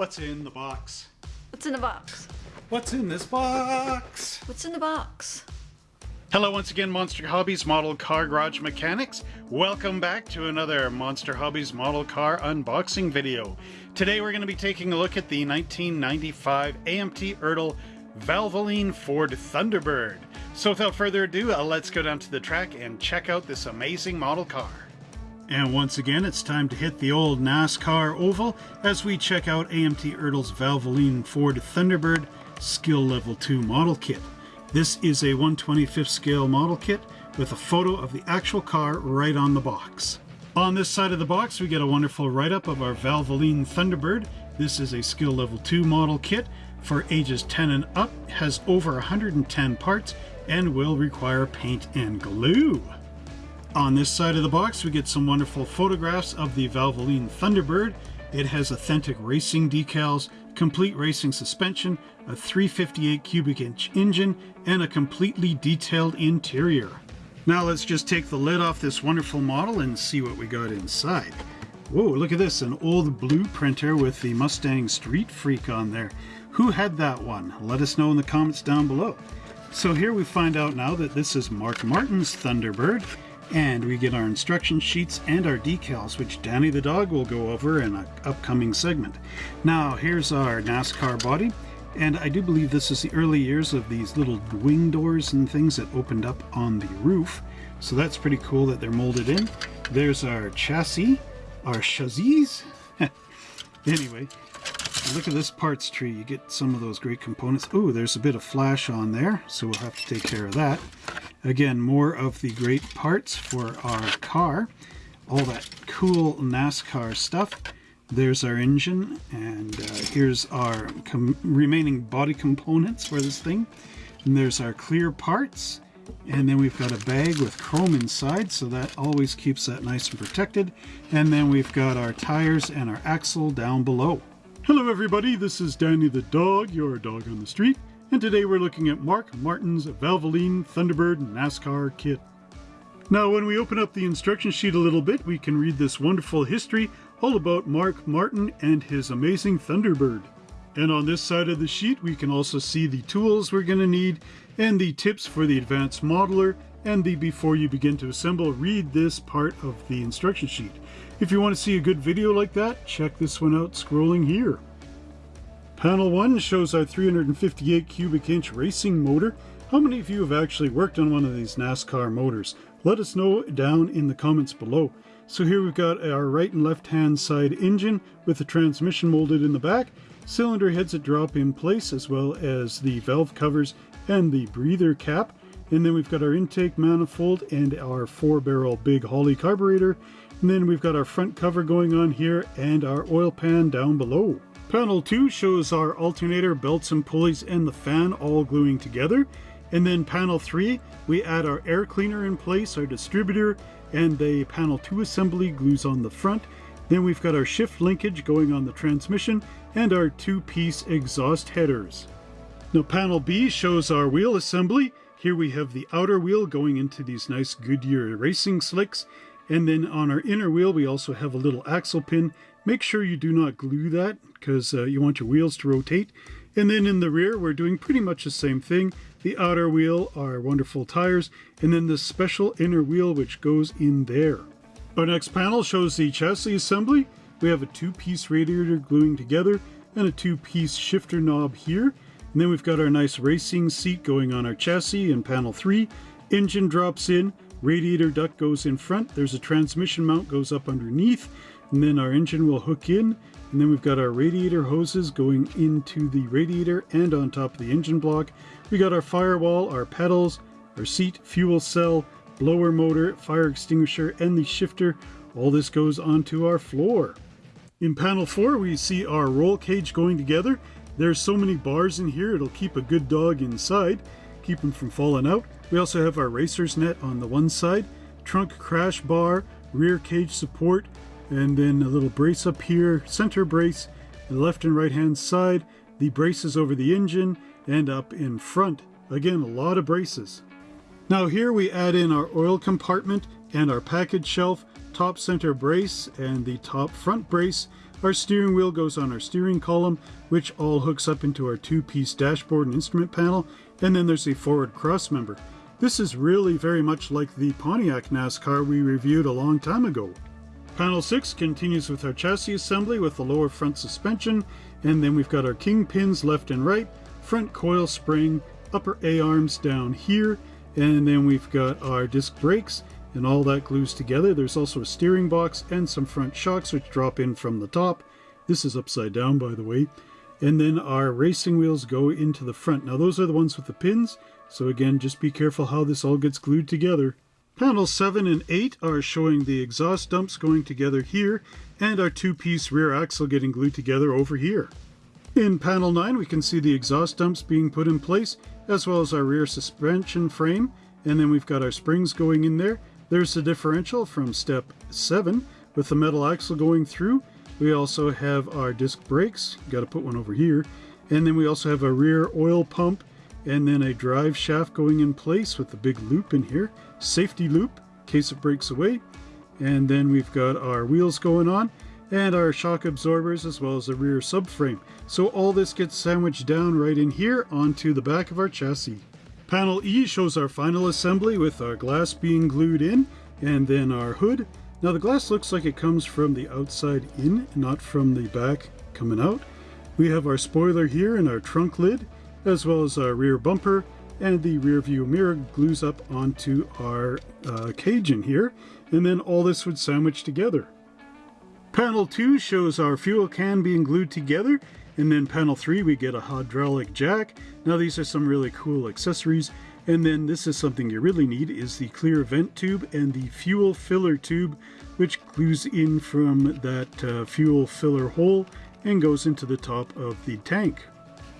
What's in the box? What's in the box? What's in this box? What's in the box? Hello once again Monster Hobbies Model Car Garage Mechanics. Welcome back to another Monster Hobbies Model Car unboxing video. Today we're going to be taking a look at the 1995 AMT Ertl Valvoline Ford Thunderbird. So without further ado, uh, let's go down to the track and check out this amazing model car. And once again, it's time to hit the old NASCAR oval as we check out AMT Ertl's Valvoline Ford Thunderbird Skill Level 2 model kit. This is a 125th scale model kit with a photo of the actual car right on the box. On this side of the box, we get a wonderful write-up of our Valvoline Thunderbird. This is a skill level 2 model kit for ages 10 and up, has over 110 parts, and will require paint and glue. On this side of the box, we get some wonderful photographs of the Valvoline Thunderbird. It has authentic racing decals, complete racing suspension, a 358 cubic inch engine, and a completely detailed interior. Now let's just take the lid off this wonderful model and see what we got inside. Whoa, look at this, an old blue printer with the Mustang Street Freak on there. Who had that one? Let us know in the comments down below. So here we find out now that this is Mark Martin's Thunderbird, and we get our instruction sheets and our decals, which Danny the dog will go over in an upcoming segment. Now, here's our NASCAR body, and I do believe this is the early years of these little wing doors and things that opened up on the roof. So that's pretty cool that they're molded in. There's our chassis, our chassis. anyway, look at this parts tree. You get some of those great components. Oh, there's a bit of flash on there, so we'll have to take care of that. Again, more of the great parts for our car. All that cool NASCAR stuff. There's our engine, and uh, here's our remaining body components for this thing. And there's our clear parts. And then we've got a bag with chrome inside, so that always keeps that nice and protected. And then we've got our tires and our axle down below. Hello everybody, this is Danny the dog, your dog on the street and today we're looking at Mark Martin's Valvoline Thunderbird NASCAR kit. Now when we open up the instruction sheet a little bit, we can read this wonderful history all about Mark Martin and his amazing Thunderbird. And on this side of the sheet, we can also see the tools we're going to need and the tips for the advanced modeler and the before you begin to assemble, read this part of the instruction sheet. If you want to see a good video like that, check this one out scrolling here. Panel 1 shows our 358 cubic inch racing motor. How many of you have actually worked on one of these NASCAR motors? Let us know down in the comments below. So here we've got our right and left hand side engine with the transmission molded in the back, cylinder heads that drop in place as well as the valve covers and the breather cap. And then we've got our intake manifold and our four barrel big Holley carburetor. And then we've got our front cover going on here and our oil pan down below. Panel 2 shows our alternator, belts and pulleys, and the fan all gluing together. And then panel 3, we add our air cleaner in place, our distributor, and the panel 2 assembly glues on the front. Then we've got our shift linkage going on the transmission, and our two-piece exhaust headers. Now panel B shows our wheel assembly. Here we have the outer wheel going into these nice Goodyear racing slicks. And then on our inner wheel, we also have a little axle pin Make sure you do not glue that because uh, you want your wheels to rotate. And then in the rear, we're doing pretty much the same thing. The outer wheel are wonderful tires, and then the special inner wheel which goes in there. Our next panel shows the chassis assembly. We have a two-piece radiator gluing together and a two-piece shifter knob here. And then we've got our nice racing seat going on our chassis in panel 3. Engine drops in, radiator duct goes in front, there's a transmission mount goes up underneath, and then our engine will hook in and then we've got our radiator hoses going into the radiator and on top of the engine block. We got our firewall, our pedals, our seat, fuel cell, blower motor, fire extinguisher, and the shifter. All this goes onto our floor. In panel 4 we see our roll cage going together. There's so many bars in here it'll keep a good dog inside, keep him from falling out. We also have our racer's net on the one side, trunk crash bar, rear cage support, and then a little brace up here, center brace, the left and right hand side, the braces over the engine, and up in front. Again, a lot of braces. Now here we add in our oil compartment and our package shelf, top center brace, and the top front brace. Our steering wheel goes on our steering column, which all hooks up into our two-piece dashboard and instrument panel, and then there's a forward cross member. This is really very much like the Pontiac NASCAR we reviewed a long time ago. Panel 6 continues with our chassis assembly with the lower front suspension, and then we've got our kingpins left and right, front coil spring, upper A-arms down here, and then we've got our disc brakes, and all that glues together. There's also a steering box and some front shocks which drop in from the top. This is upside down, by the way. And then our racing wheels go into the front. Now those are the ones with the pins, so again, just be careful how this all gets glued together. Panels 7 and 8 are showing the exhaust dumps going together here, and our two-piece rear axle getting glued together over here. In panel 9 we can see the exhaust dumps being put in place, as well as our rear suspension frame, and then we've got our springs going in there. There's the differential from step 7 with the metal axle going through. We also have our disc brakes, got to put one over here, and then we also have a rear oil pump and then a drive shaft going in place with the big loop in here, safety loop in case it breaks away, and then we've got our wheels going on and our shock absorbers as well as the rear subframe. So all this gets sandwiched down right in here onto the back of our chassis. Panel E shows our final assembly with our glass being glued in and then our hood. Now the glass looks like it comes from the outside in, not from the back coming out. We have our spoiler here and our trunk lid, as well as our rear bumper, and the rear view mirror glues up onto our uh, cage in here, and then all this would sandwich together. Panel 2 shows our fuel can being glued together, and then panel 3 we get a hydraulic jack. Now these are some really cool accessories, and then this is something you really need is the clear vent tube and the fuel filler tube, which glues in from that uh, fuel filler hole and goes into the top of the tank.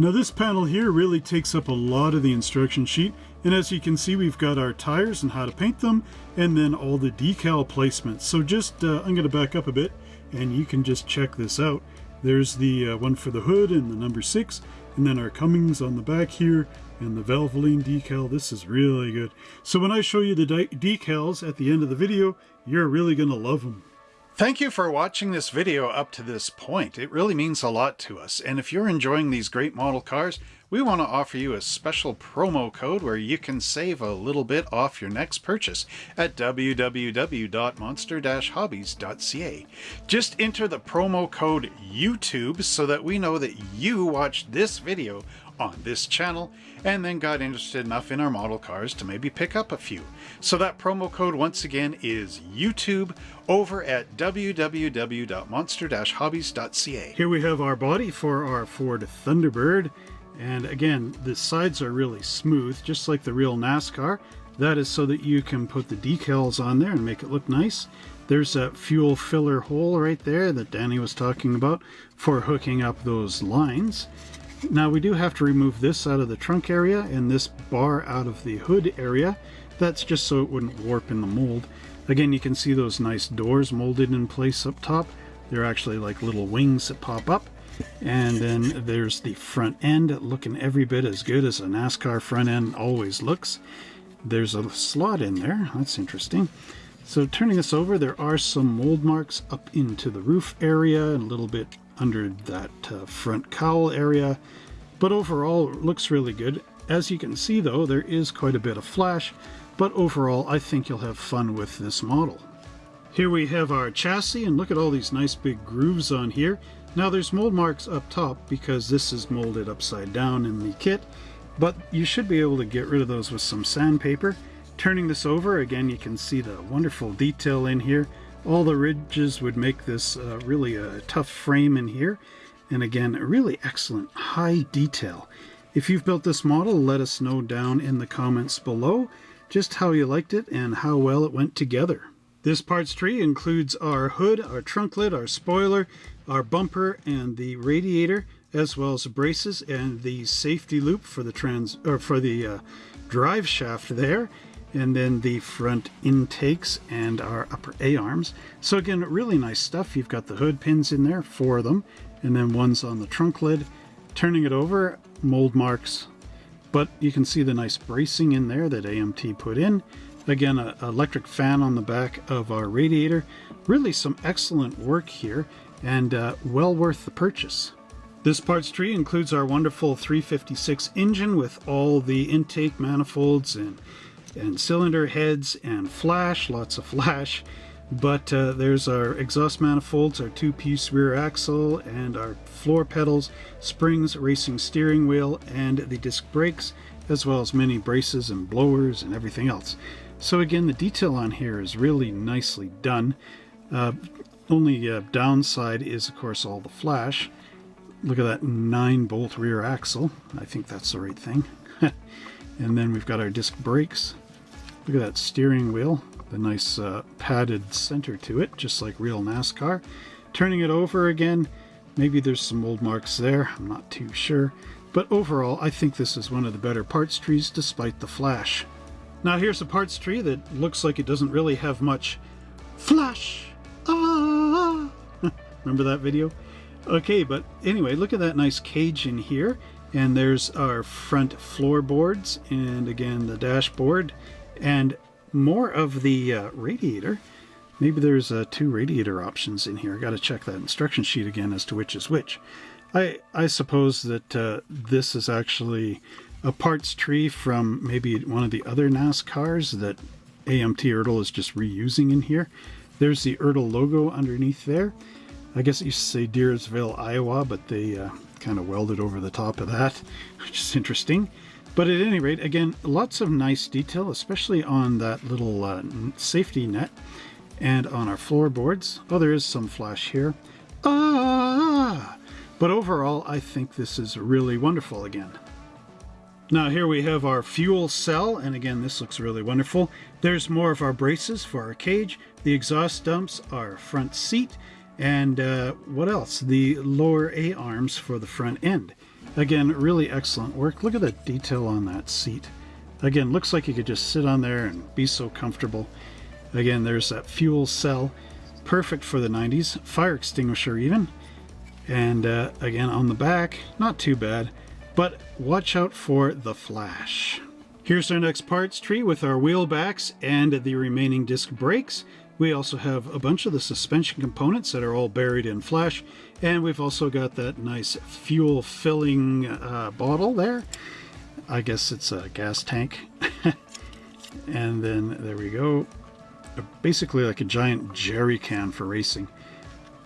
Now this panel here really takes up a lot of the instruction sheet and as you can see we've got our tires and how to paint them and then all the decal placements. So just uh, I'm going to back up a bit and you can just check this out. There's the uh, one for the hood and the number 6 and then our Cummins on the back here and the Valvoline decal. This is really good. So when I show you the decals at the end of the video you're really going to love them. Thank you for watching this video up to this point. It really means a lot to us. And if you're enjoying these great model cars, we want to offer you a special promo code where you can save a little bit off your next purchase at www.monster-hobbies.ca. Just enter the promo code YouTube so that we know that you watched this video on this channel and then got interested enough in our model cars to maybe pick up a few. So that promo code once again is YouTube over at www.monster-hobbies.ca. Here we have our body for our Ford Thunderbird and again the sides are really smooth just like the real NASCAR. That is so that you can put the decals on there and make it look nice. There's that fuel filler hole right there that Danny was talking about for hooking up those lines. Now we do have to remove this out of the trunk area and this bar out of the hood area. That's just so it wouldn't warp in the mold. Again, you can see those nice doors molded in place up top. They're actually like little wings that pop up. And then there's the front end looking every bit as good as a NASCAR front end always looks. There's a slot in there. That's interesting. So turning this over, there are some mold marks up into the roof area and a little bit under that uh, front cowl area. But overall, looks really good. As you can see though, there is quite a bit of flash, but overall I think you'll have fun with this model. Here we have our chassis, and look at all these nice big grooves on here. Now there's mold marks up top because this is molded upside down in the kit, but you should be able to get rid of those with some sandpaper. Turning this over, again you can see the wonderful detail in here. All the ridges would make this uh, really a tough frame in here. And again, really excellent high detail. If you've built this model, let us know down in the comments below just how you liked it and how well it went together. This parts tree includes our hood, our trunk lid, our spoiler, our bumper, and the radiator, as well as the braces and the safety loop for the trans or for the uh, drive shaft there, and then the front intakes and our upper A-arms. So again, really nice stuff. You've got the hood pins in there, four of them, and then one's on the trunk lid. Turning it over, mold marks, but you can see the nice bracing in there that AMT put in. Again, an electric fan on the back of our radiator. Really some excellent work here. And uh, well worth the purchase. This parts tree includes our wonderful 356 engine with all the intake manifolds and, and cylinder heads and flash, lots of flash. But uh, there's our exhaust manifolds, our two-piece rear axle, and our floor pedals, springs, racing steering wheel, and the disc brakes, as well as many braces and blowers and everything else. So again, the detail on here is really nicely done. Uh, only uh, downside is, of course, all the flash. Look at that 9-bolt rear axle. I think that's the right thing. and then we've got our disc brakes. Look at that steering wheel the nice uh, padded center to it, just like real NASCAR. Turning it over again, maybe there's some old marks there, I'm not too sure. But overall, I think this is one of the better parts trees despite the flash. Now here's a parts tree that looks like it doesn't really have much flash. Remember that video? Okay, but anyway, look at that nice cage in here. And there's our front floorboards and again the dashboard. And more of the uh, radiator. Maybe there's uh, two radiator options in here. I got to check that instruction sheet again as to which is which. I, I suppose that uh, this is actually a parts tree from maybe one of the other NASCARs that AMT Ertl is just reusing in here. There's the Ertl logo underneath there. I guess it used to say Dyersville, Iowa, but they uh, kind of welded over the top of that, which is interesting. But at any rate, again, lots of nice detail, especially on that little uh, safety net and on our floorboards. Oh, there is some flash here. Ah! But overall, I think this is really wonderful again. Now here we have our fuel cell, and again, this looks really wonderful. There's more of our braces for our cage. The exhaust dumps, our front seat, and uh, what else? The lower A-arms for the front end. Again, really excellent work. Look at the detail on that seat. Again, looks like you could just sit on there and be so comfortable. Again, there's that fuel cell, perfect for the 90s, fire extinguisher even. And uh, again, on the back, not too bad, but watch out for the flash. Here's our next parts tree with our wheel backs and the remaining disc brakes. We also have a bunch of the suspension components that are all buried in flash. And we've also got that nice fuel filling uh, bottle there. I guess it's a gas tank. and then there we go. Basically like a giant jerry can for racing.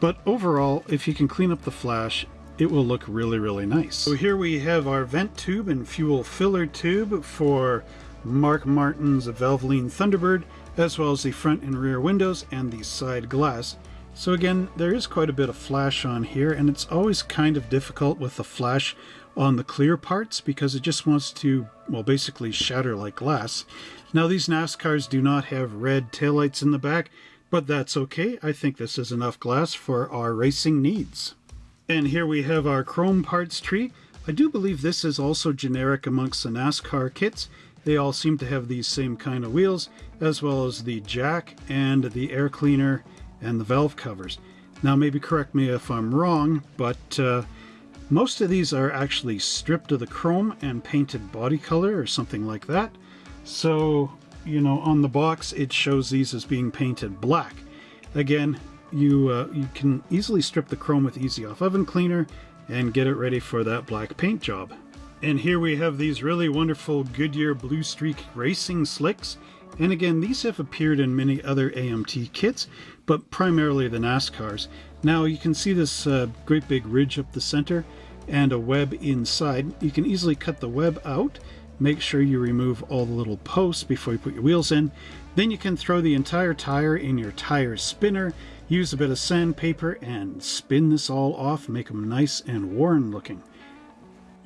But overall, if you can clean up the flash, it will look really, really nice. So here we have our vent tube and fuel filler tube for Mark Martin's Valvoline Thunderbird as well as the front and rear windows and the side glass. So again, there is quite a bit of flash on here, and it's always kind of difficult with the flash on the clear parts because it just wants to, well, basically shatter like glass. Now these NASCARs do not have red taillights in the back, but that's okay. I think this is enough glass for our racing needs. And here we have our chrome parts tree. I do believe this is also generic amongst the NASCAR kits. They all seem to have these same kind of wheels, as well as the jack and the air cleaner and the valve covers. Now maybe correct me if I'm wrong, but uh, most of these are actually stripped of the chrome and painted body color or something like that. So, you know, on the box it shows these as being painted black. Again, you, uh, you can easily strip the chrome with Easy Off Oven Cleaner and get it ready for that black paint job. And here we have these really wonderful Goodyear Blue Streak Racing Slicks. And again, these have appeared in many other AMT kits, but primarily the NASCARs. Now you can see this uh, great big ridge up the center and a web inside. You can easily cut the web out. Make sure you remove all the little posts before you put your wheels in. Then you can throw the entire tire in your tire spinner, use a bit of sandpaper and spin this all off, make them nice and worn looking.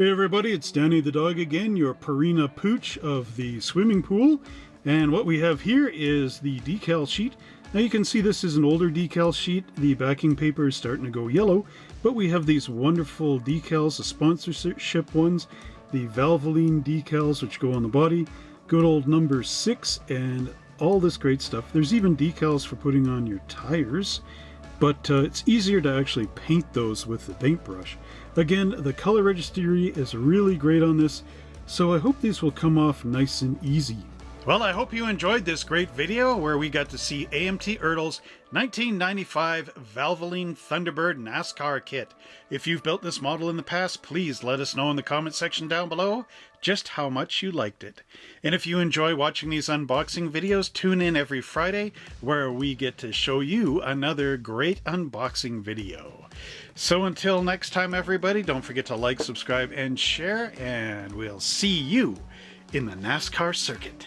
Hey everybody, it's Danny the dog again, your Purina Pooch of the swimming pool. And what we have here is the decal sheet. Now you can see this is an older decal sheet. The backing paper is starting to go yellow, but we have these wonderful decals, the sponsorship ones, the Valvoline decals which go on the body, good old number six, and all this great stuff. There's even decals for putting on your tires, but uh, it's easier to actually paint those with the paintbrush. Again, the color registry is really great on this, so I hope these will come off nice and easy. Well, I hope you enjoyed this great video where we got to see AMT Ertl's 1995 Valvoline Thunderbird NASCAR kit. If you've built this model in the past, please let us know in the comment section down below just how much you liked it. And if you enjoy watching these unboxing videos, tune in every Friday where we get to show you another great unboxing video. So until next time, everybody, don't forget to like, subscribe, and share, and we'll see you in the NASCAR circuit.